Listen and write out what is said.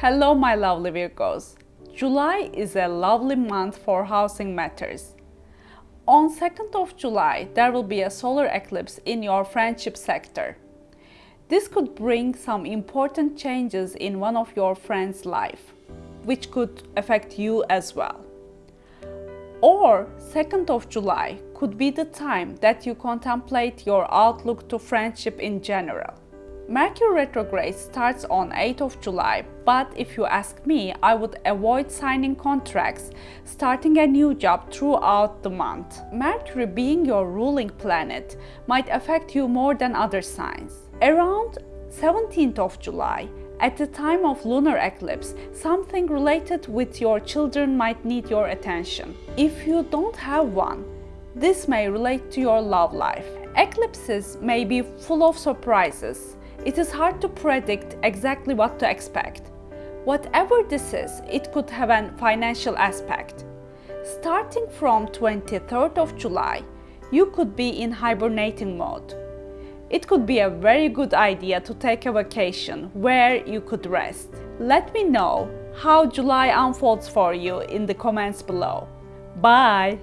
Hello my lovely Virgos. July is a lovely month for housing matters. On 2nd of July, there will be a solar eclipse in your friendship sector. This could bring some important changes in one of your friends' life, which could affect you as well. Or 2nd of July could be the time that you contemplate your outlook to friendship in general. Mercury retrograde starts on 8th of July, but if you ask me, I would avoid signing contracts, starting a new job throughout the month. Mercury being your ruling planet might affect you more than other signs. Around 17th of July, at the time of lunar eclipse, something related with your children might need your attention. If you don't have one, this may relate to your love life. Eclipses may be full of surprises, it is hard to predict exactly what to expect. Whatever this is, it could have a financial aspect. Starting from 23rd of July, you could be in hibernating mode. It could be a very good idea to take a vacation where you could rest. Let me know how July unfolds for you in the comments below. Bye!